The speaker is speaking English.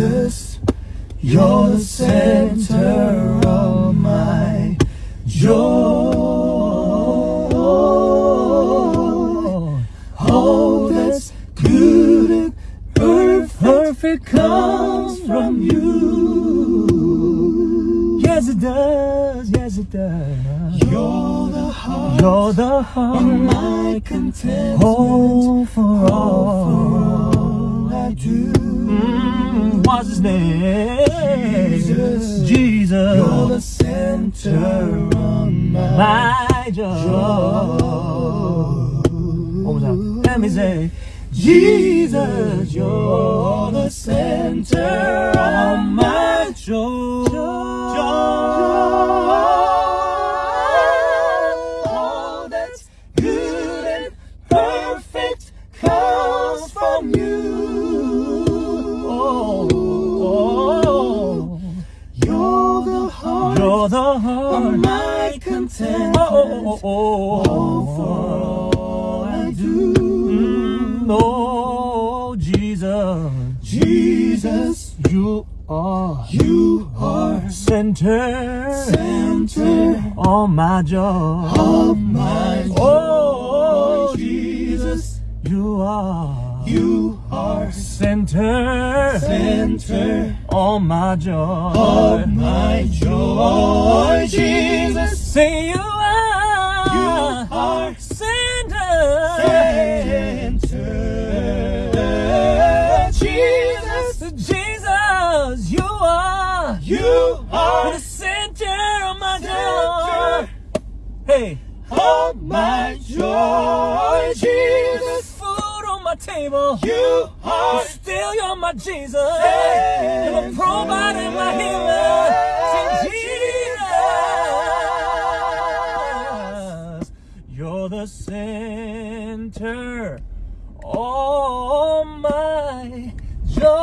Jesus, you're the center of my joy. All that's good and perfect comes from you. Yes, it does. Yes, it does. You're the heart You're the heart. of my contentment. Oh, for for all. all I do. His name? Jesus. Jesus. You're the center of my my joy. One more. Let me say, Jesus, you're the center of my joy. Contentment. Oh, oh, oh, Oh, oh, for all I do. Mm, oh, Jesus, Jesus, you are you are center center on my joy. of my joy. Oh, Jesus, You are you are center center on my joy. of my joy. Jesus, Say you are, You are center. center. Jesus, Jesus, you are you are the center of my center joy. Hey, of my joy. Jesus, food on my table. you are Still, you're my Jesus. You're my provider, my healer. center. All my joy.